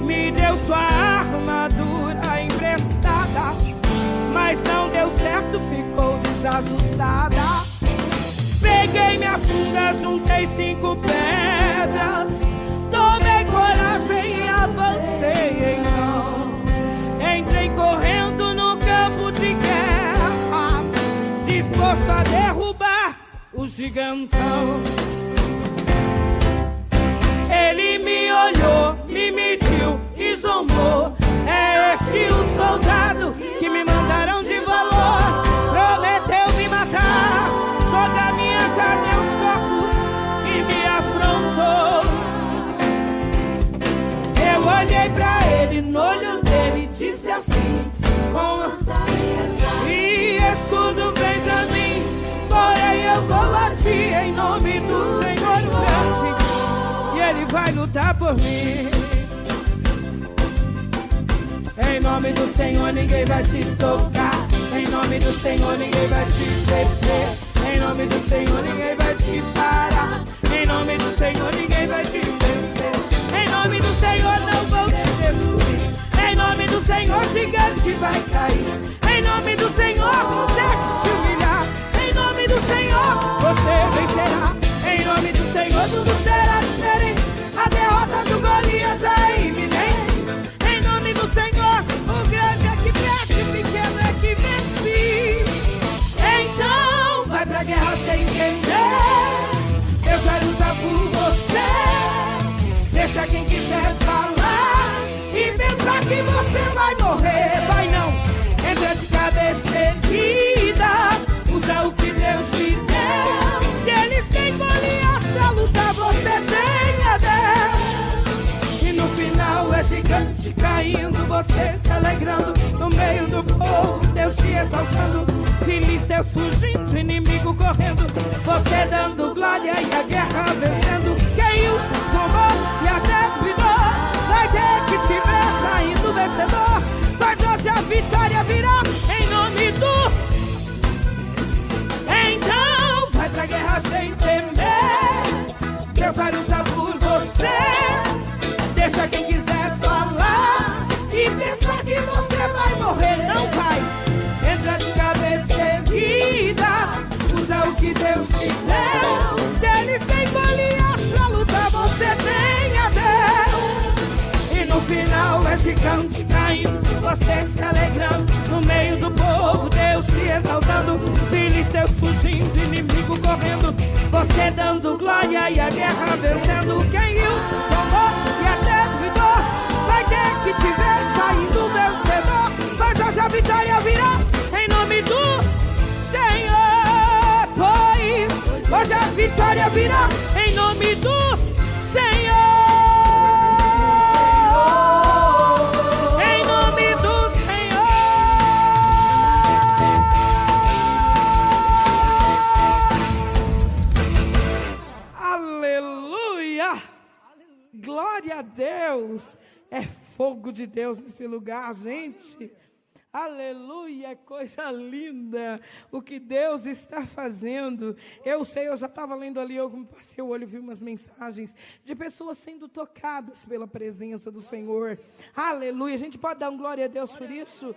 me deu sua armadura emprestada, mas não deu certo, ficou desajustada. Peguei minha funda, juntei cinco pedras, tomei coragem e avancei então. Entrei correndo no campo de guerra, disposto a derrubar o gigantão. Ele me olhou, me mediu e zombou. É esse o soldado que me mandaram de valor. Prometeu me matar, jogar minha carne aos corpos e me afrontou. Eu olhei pra ele, no olho dele, disse assim: Com e escudo fez a mim, porém eu combati em nome do Senhor grande. Ele vai lutar por mim. Em nome do Senhor ninguém vai te tocar. Em nome do Senhor ninguém vai te deter. Em nome do Senhor ninguém vai te parar. Em nome do Senhor ninguém vai te vencer. Em nome do Senhor não vão te destruir. Em nome do Senhor gigante vai cair. Em nome do Senhor não deve se humilhar. Em nome do Senhor você vencerá. Em nome do Senhor tudo será você se alegrando no meio do povo, Deus te exaltando, filisteus fugindo, inimigo correndo, você dando glória e a guerra vencendo. Caiu, zombou e até duvidou, vai ter que te ver saindo vencedor, mas hoje a vitória virá em nome do então vai pra guerra sem temer. Deus vai lutar por você. Deixa quem quiser gigante caindo, você se alegrando no meio do povo, Deus te exaltando, filisteus fugindo, inimigo correndo, você dando glória e a guerra vencendo. Quem riu, tomou e até duvidou, vai ter que te ver saindo vencedor, mas hoje a vitória virá em nome do Senhor, pois hoje a vitória virá em nome do Senhor. Deus. É fogo de Deus nesse lugar, gente. Aleluia, coisa linda o que Deus está fazendo. Eu sei, eu já estava lendo ali, eu passei o olho, vi umas mensagens de pessoas sendo tocadas pela presença do Senhor. Aleluia, a gente pode dar um glória a Deus por isso?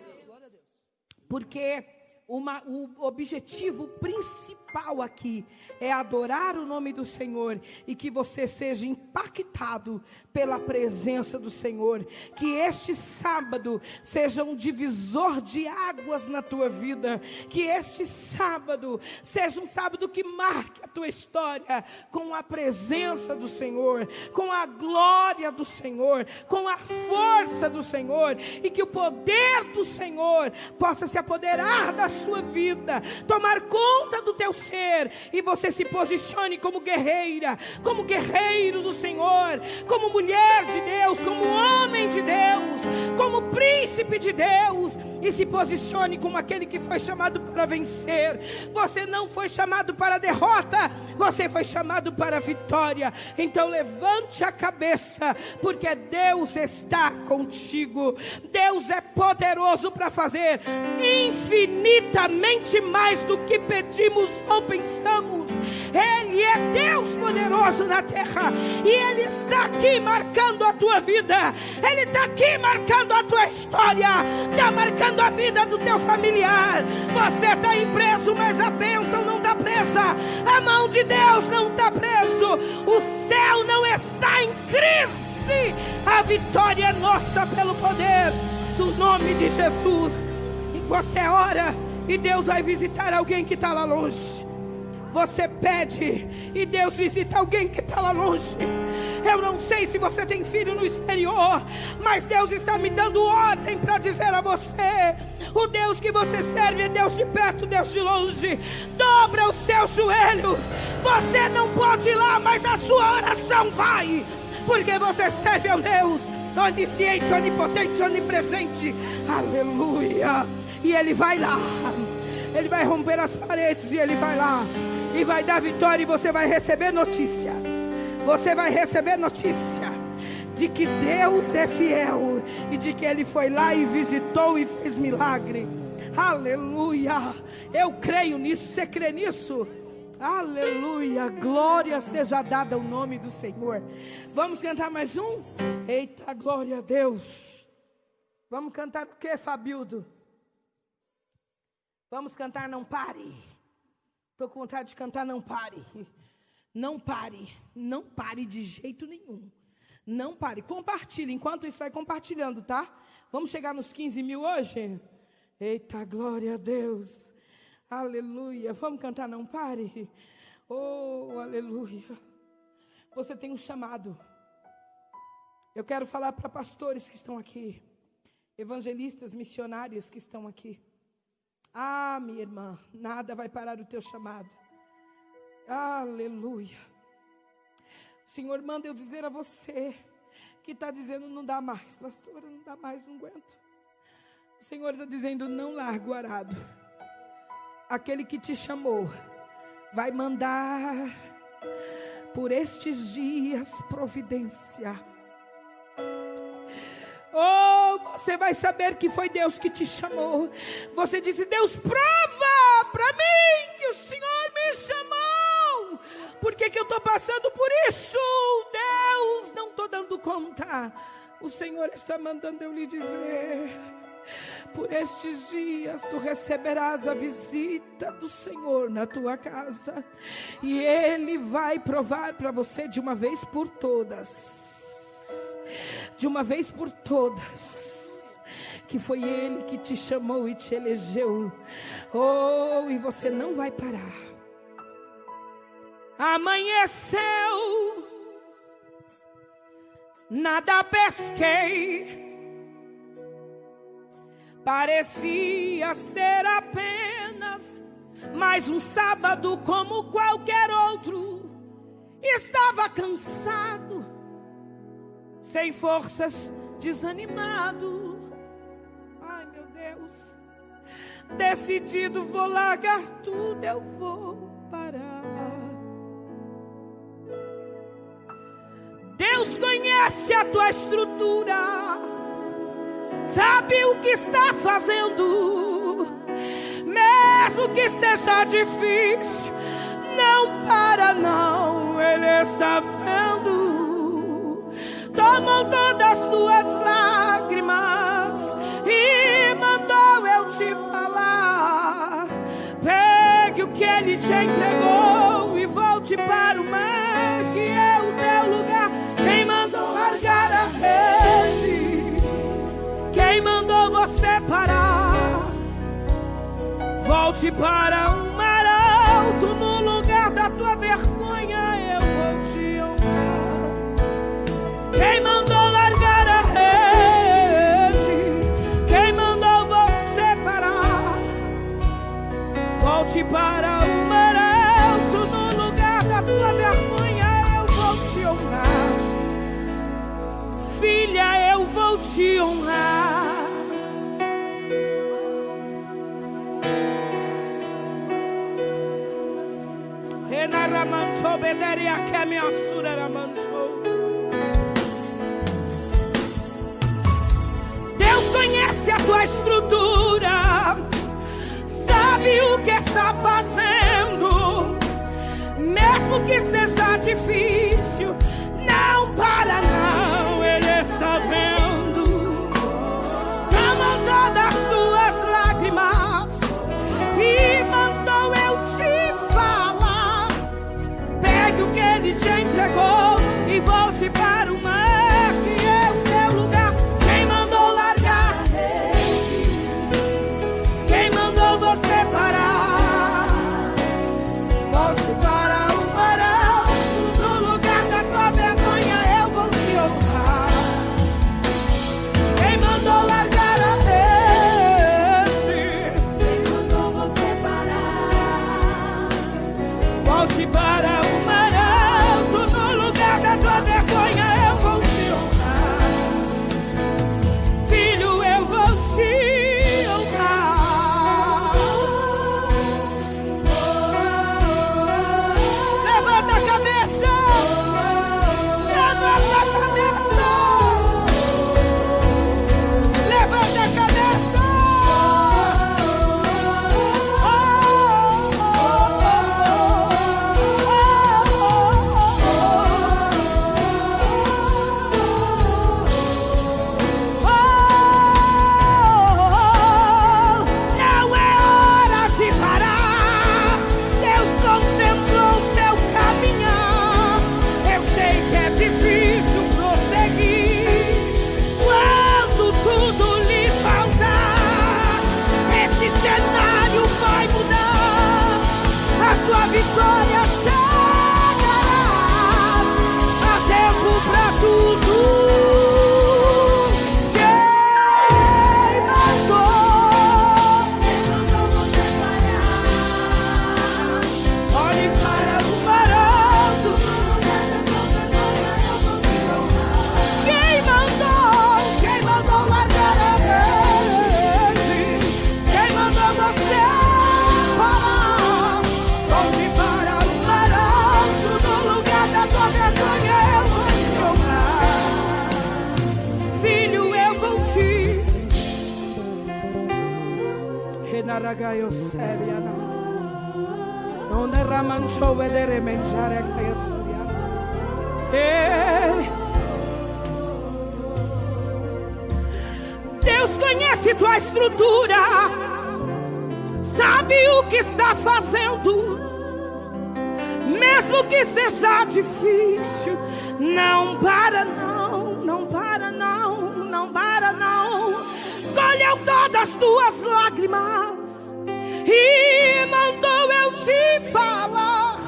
Porque uma, o objetivo principal aqui é adorar o nome do Senhor e que você seja impactado pela presença do Senhor. Que este sábado seja um divisor de águas na tua vida. Que este sábado seja um sábado que marque a tua história com a presença do Senhor, com a glória do Senhor, com a força do Senhor e que o poder do Senhor possa se apoderar da sua vida, tomar conta do teu ser e você se posicione como guerreira, como guerreiro do Senhor, como mulher de Deus, como homem de Deus, como príncipe de Deus e se posicione como aquele que foi chamado para vencer. Você não foi chamado para derrota, você foi chamado para vitória. Então levante a cabeça, porque Deus está contigo. Deus é poderoso para fazer infinitamente mais do que pedimos ou pensamos. Ele é Deus poderoso na terra e Ele está aqui marcando a tua vida, Ele está aqui marcando a tua história, está marcando a vida do teu familiar. Você está preso, mas a bênção não está presa, a mão de Deus não está preso, o céu não está em crise, a vitória é nossa pelo poder do nome de Jesus. E você ora e Deus vai visitar alguém que está lá longe. Você pede e Deus visita alguém que está lá longe. Eu não sei se você tem filho no exterior, mas Deus está me dando ordem para dizer a você: o Deus que você serve é Deus de perto, Deus de longe. Dobra os seus joelhos. Você não pode ir lá, mas a sua oração vai, porque você serve ao Deus onisciente, onipotente, onipresente. Aleluia. E Ele vai lá. Ele vai romper as paredes e Ele vai lá. E vai dar vitória e você vai receber notícia. Você vai receber notícia de que Deus é fiel e de que Ele foi lá e visitou e fez milagre. Aleluia. Eu creio nisso. Você crê nisso? Aleluia, glória seja dada ao nome do Senhor. Vamos cantar mais um? Eita, glória a Deus. Vamos cantar o que, Fabildo? Vamos cantar Não Pare. Estou com vontade de cantar Não Pare. Não pare, não pare de jeito nenhum. Não pare, compartilhe. Enquanto isso, vai compartilhando, tá? Vamos chegar nos 15 mil hoje? Eita, glória a Deus. Aleluia. Vamos cantar, não pare. Oh, aleluia. Você tem um chamado. Eu quero falar para pastores que estão aqui, evangelistas, missionários que estão aqui. Ah, minha irmã, nada vai parar o teu chamado. Aleluia. Senhor manda eu dizer a você que está dizendo não dá mais, pastora, não dá mais, não aguento. O Senhor está dizendo não largo o arado aquele que te chamou vai mandar por estes dias providência. Oh, você vai saber que foi Deus que te chamou. Você disse: Deus, prova para mim que o Senhor me chamou. Por que, que eu estou passando por isso? Deus, não estou dando conta. O Senhor está mandando eu lhe dizer por estes dias tu receberás a visita do Senhor na tua casa, e Ele vai provar para você de uma vez por todas, de uma vez por todas, que foi Ele que te chamou e te elegeu, oh, e você não vai parar. Amanheceu, nada pesquei Parecia ser apenas mais um sábado como qualquer outro. Estava cansado, sem forças, desanimado. Ai meu Deus, decidido, vou largar tudo, eu vou parar. Deus conhece a tua estrutura sabe o que está fazendo, mesmo que seja difícil, não para, não, Ele está vendo. Tomou todas as tuas lágrimas e mandou eu te falar. Pegue o que Ele te entregou e volte para o mar, que é o teu lugar. Quem mandou largar a rede? Quem mandou você parar? Volte para um mar alto no lugar da tua vergonha. Quem mandou largar a rede? Quem mandou você parar? Volte para um mar alto no lugar da tua vergonha. Eu vou te honrar. Filha, eu vou te honrar. Deus conhece a tua estrutura, sabe o que está fazendo, mesmo que seja difícil. Não para, não, Colheu todas as tuas lágrimas e mandou eu te falar.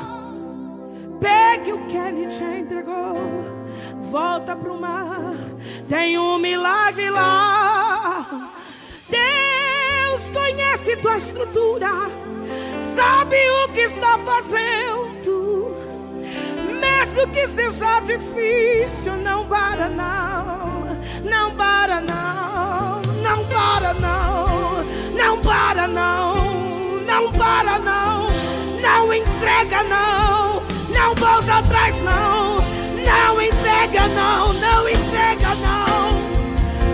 Pegue o que ele te entregou, volta pro mar. Tem um milagre lá. Deus conhece tua estrutura, sabe o que está fazendo. Mesmo que seja difícil, não para não, não para não, não para não, não para não. Não para não, não entrega não, não volta atrás não, não entrega não, não entrega não.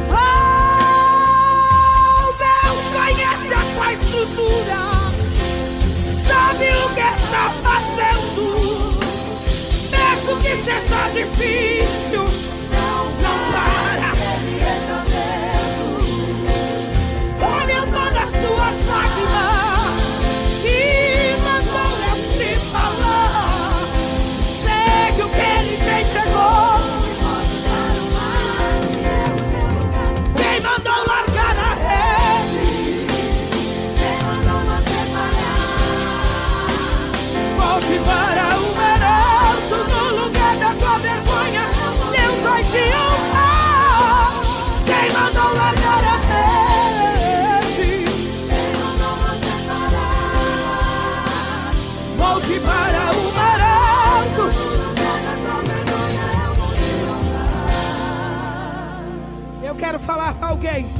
Oh, Deus conhece a tua estrutura, sabe o que está fazendo, mesmo que seja difícil, falar para alguém.